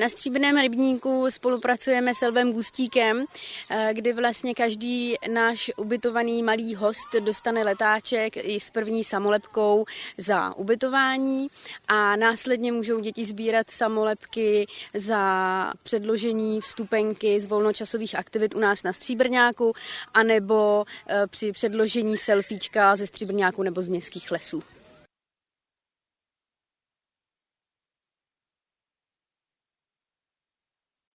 Na Stříbrném rybníku spolupracujeme s Elvem Gustíkem, eh, kdy vlastně každý náš ubytovaný malý host dostane letáček i s první samolepkou za ubytování a následně můžou děti sbírat samolepky za předložení vstupenky z volnočasových aktivit u nás na Stříbrňáku anebo eh, při předložení selfiečka ze Stříbrňáku nebo z městských lesů.